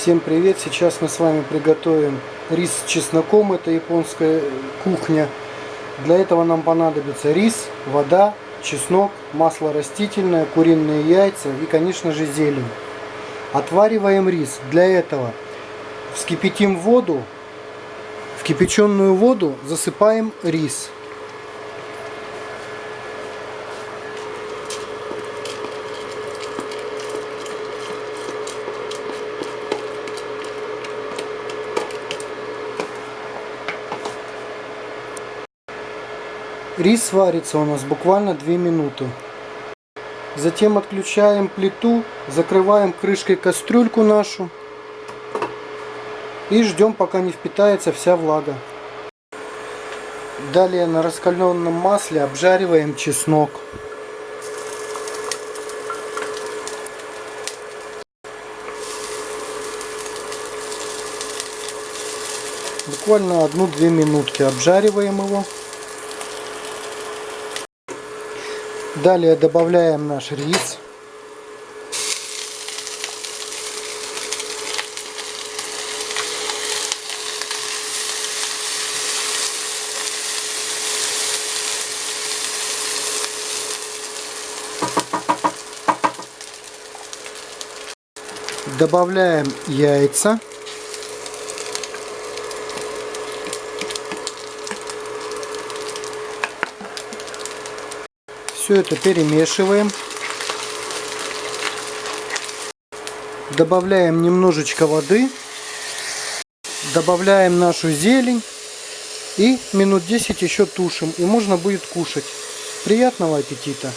Всем привет! Сейчас мы с вами приготовим рис с чесноком. Это японская кухня. Для этого нам понадобится рис, вода, чеснок, масло растительное, куриные яйца и, конечно же, зелень. Отвариваем рис. Для этого вскипятим воду. В кипяченую воду засыпаем рис. Рис варится у нас буквально 2 минуты. Затем отключаем плиту, закрываем крышкой кастрюльку нашу и ждем пока не впитается вся влага. Далее на раскаленном масле обжариваем чеснок. Буквально одну-две минутки обжариваем его. Далее добавляем наш рис. Добавляем яйца. Все это перемешиваем. Добавляем немножечко воды. Добавляем нашу зелень. И минут 10 еще тушим. И можно будет кушать. Приятного аппетита!